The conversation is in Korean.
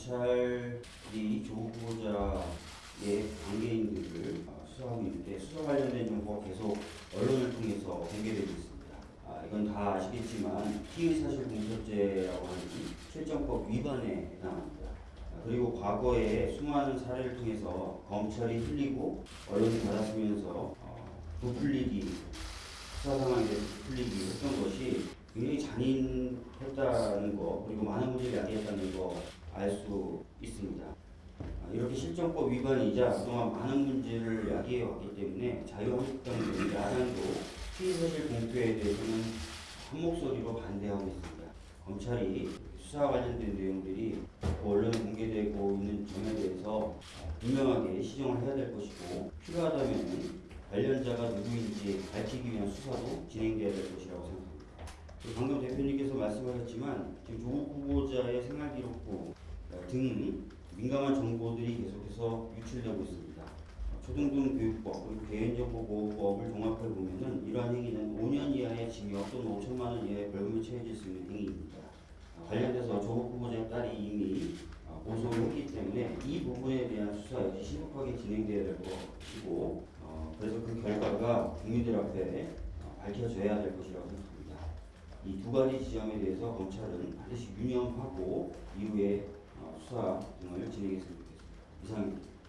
검찰이 조국 후보자의 관계인들을 어, 수사하고 있는데 수사 관련된 정보가 계속 언론을 통해서 공개되고 있습니다. 아, 이건 다 아시겠지만 피의사실 공소죄라고 하는 실정법 위반에 해당합니다. 아, 그리고 과거에 수많은 사례를 통해서 검찰이 흘리고 언론이 받아쓰면서 어, 부풀리기 수사 상황에 부풀리기 했던 것이 굉장히 잔인했다는 거 그리고 많은 문제를 야기했다는 거 알 수 있습니다. 아, 이렇게 실정법 위반이자 그동안 많은 문제를 야기해 왔기 때문에 자유한국당도 야당도 피의사실 공표에 대해서는 한 목소리로 반대하고 있습니다. 검찰이 수사 관련된 내용들이 언론에 공개되고 있는 점에 대해서 분명하게 시정을 해야 될 것이고 필요하다면 관련자가 누구인지 밝히기 위한 수사도 진행돼야 될 것이라고 생각합니다. 방금 대표님께서 말씀하셨지만 지금 조국 후보자의 생활 기록부 등 민감한 정보들이 계속해서 유출되고 있습니다. 초등등 교육법 그리고 개인정보보호법을 종합해 보면은 이러한 행위는 5년 이하의 징역 또는 5천만 원 이하의 벌금에 처해질 수 있는 행위입니다. 아, 관련돼서 조국 후보자의 딸이 이미 아, 고소를 했기 때문에 이 부분에 대한 수사 역시 신속하게 진행돼야 될 것이고 어, 그래서 그 결과가 국민들 앞에 어, 밝혀져야 될 것이라고 생각합니다. 이 두 가지 지점에 대해서 검찰은 반드시 유념하고 이후에 어, 수사 등을 진행했으면 좋겠습니다. 이상입니다.